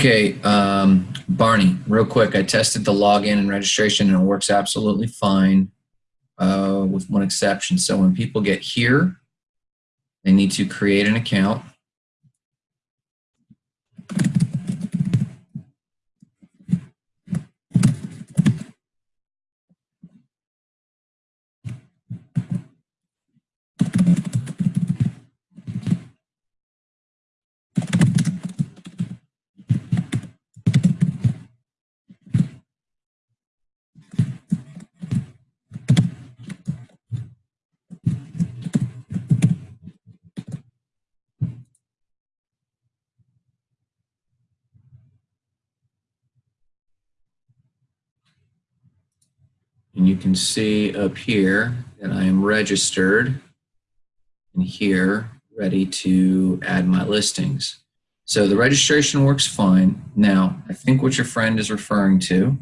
Okay, um, Barney, real quick, I tested the login and registration and it works absolutely fine uh, with one exception. So when people get here, they need to create an account. And you can see up here that I am registered and here ready to add my listings. So the registration works fine. Now, I think what your friend is referring to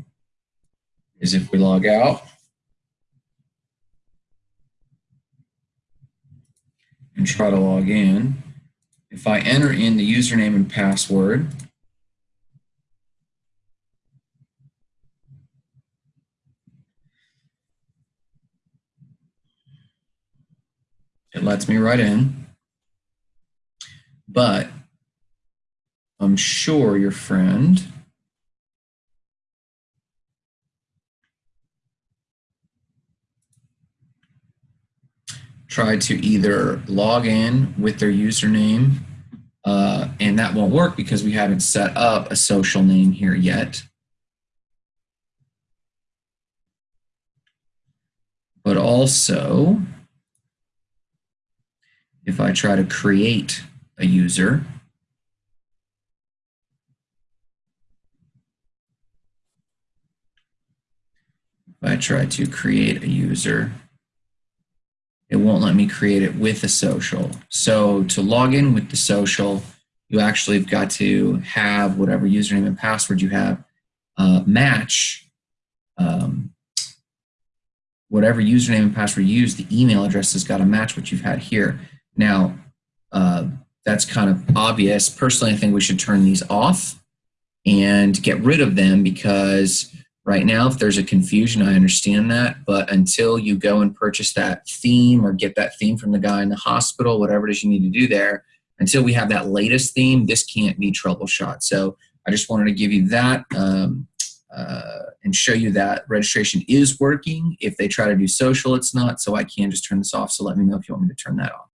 is if we log out and try to log in, if I enter in the username and password, lets me right in. But I'm sure your friend tried to either log in with their username uh, and that won't work because we haven't set up a social name here yet. But also, if I try to create a user, if I try to create a user, it won't let me create it with a social. So to log in with the social, you actually have got to have whatever username and password you have uh, match um, whatever username and password you use, the email address has got to match what you've had here. Now, uh, that's kind of obvious. Personally, I think we should turn these off and get rid of them because right now, if there's a confusion, I understand that. But until you go and purchase that theme or get that theme from the guy in the hospital, whatever it is you need to do there, until we have that latest theme, this can't be troubleshot. So I just wanted to give you that um, uh, and show you that registration is working. If they try to do social, it's not. So I can just turn this off. So let me know if you want me to turn that off.